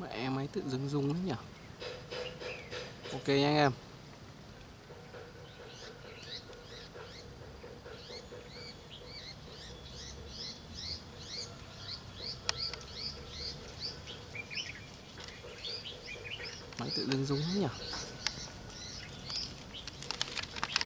Mẹ e máy tự dưng rung đấy nhỉ? Ok nha anh em. Máy tự dưng rung đấy nhỉ?